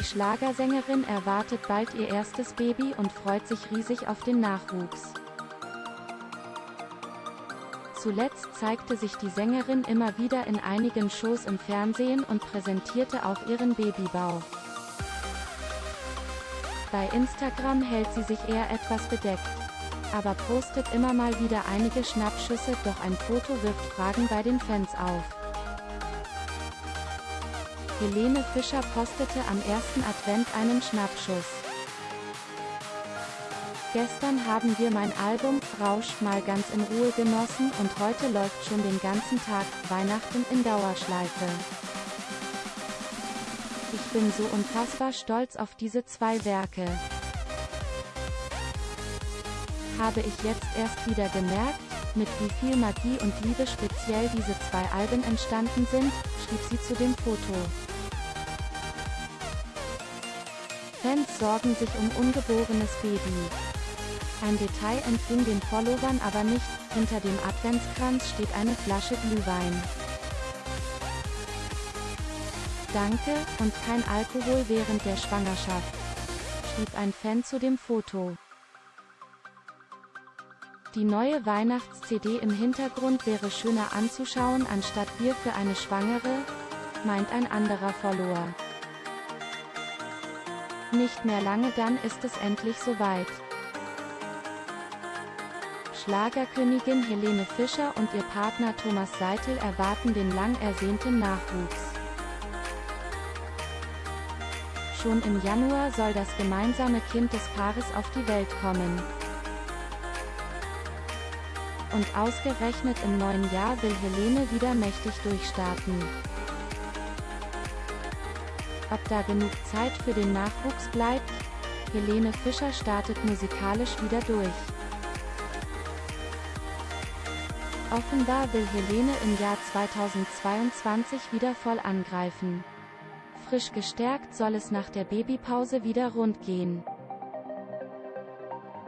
Schlagersängerin erwartet bald ihr erstes Baby und freut sich riesig auf den Nachwuchs. Zuletzt zeigte sich die Sängerin immer wieder in einigen Shows im Fernsehen und präsentierte auch ihren Babybauch. Bei Instagram hält sie sich eher etwas bedeckt. Aber postet immer mal wieder einige Schnappschüsse, doch ein Foto wirft Fragen bei den Fans auf. Helene Fischer postete am ersten Advent einen Schnappschuss. Gestern haben wir mein Album Rausch mal ganz in Ruhe genossen und heute läuft schon den ganzen Tag Weihnachten in Dauerschleife. Ich bin so unfassbar stolz auf diese zwei Werke. Habe ich jetzt erst wieder gemerkt, mit wie viel Magie und Liebe speziell diese zwei Alben entstanden sind, schrieb sie zu dem Foto. Fans sorgen sich um ungeborenes Baby. Ein Detail entging den Followern aber nicht, hinter dem Adventskranz steht eine Flasche Glühwein. Danke, und kein Alkohol während der Schwangerschaft, schrieb ein Fan zu dem Foto. Die neue Weihnachts-CD im Hintergrund wäre schöner anzuschauen anstatt Bier für eine Schwangere, meint ein anderer Follower. Nicht mehr lange dann ist es endlich soweit. Schlagerkönigin Helene Fischer und ihr Partner Thomas Seitel erwarten den lang ersehnten Nachwuchs. Schon im Januar soll das gemeinsame Kind des Paares auf die Welt kommen. Und ausgerechnet im neuen Jahr will Helene wieder mächtig durchstarten. Ob da genug Zeit für den Nachwuchs bleibt? Helene Fischer startet musikalisch wieder durch. Offenbar will Helene im Jahr 2022 wieder voll angreifen. Frisch gestärkt soll es nach der Babypause wieder rund gehen.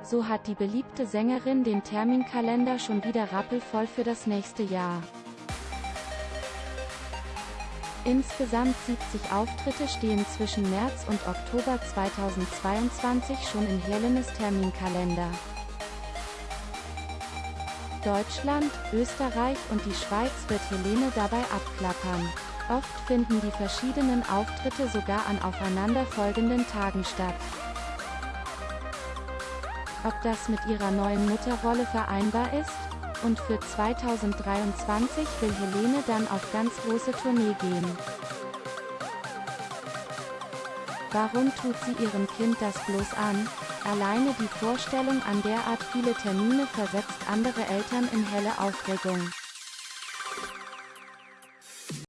So hat die beliebte Sängerin den Terminkalender schon wieder rappelvoll für das nächste Jahr. Insgesamt 70 Auftritte stehen zwischen März und Oktober 2022 schon in Helenes Terminkalender. Deutschland, Österreich und die Schweiz wird Helene dabei abklappern. Oft finden die verschiedenen Auftritte sogar an aufeinanderfolgenden Tagen statt. Ob das mit ihrer neuen Mutterrolle vereinbar ist? Und für 2023 will Helene dann auf ganz große Tournee gehen. Warum tut sie ihrem Kind das bloß an? Alleine die Vorstellung an derart viele Termine versetzt andere Eltern in helle Aufregung.